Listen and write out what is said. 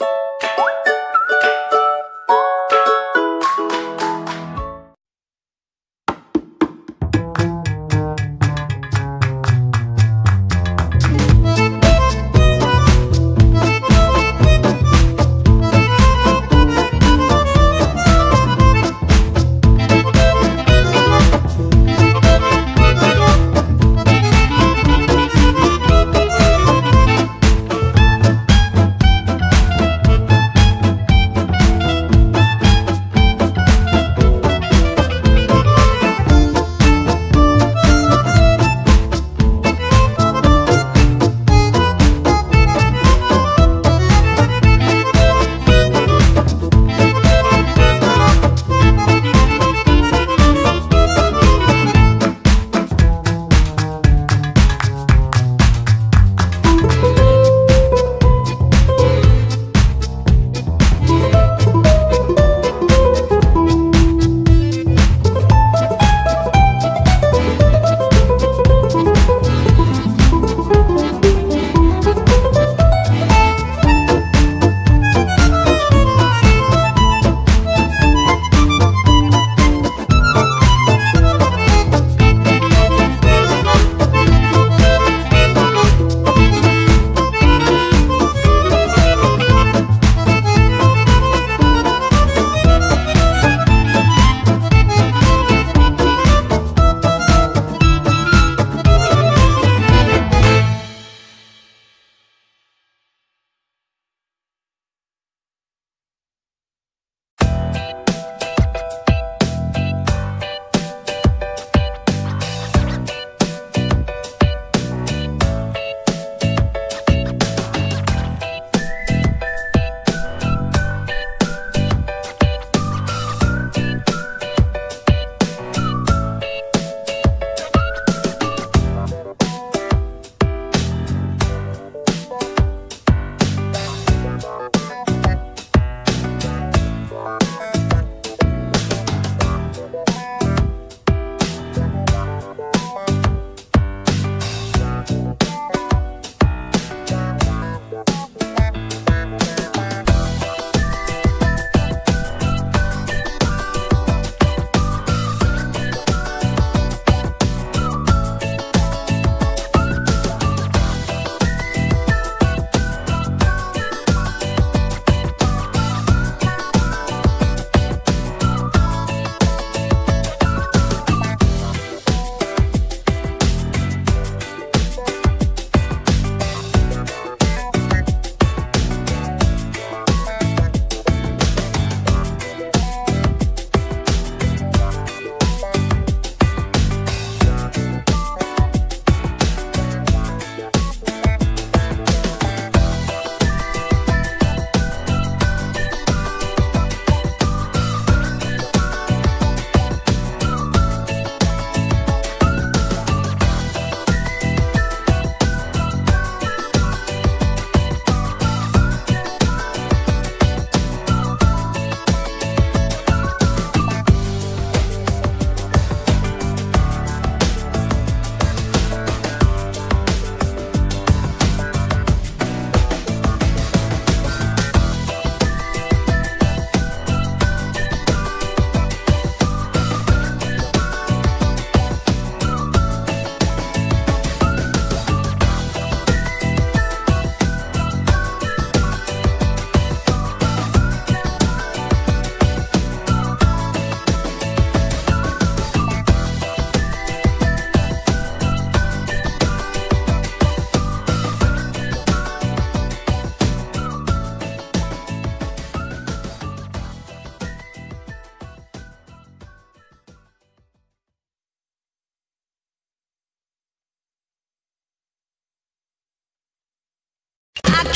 you My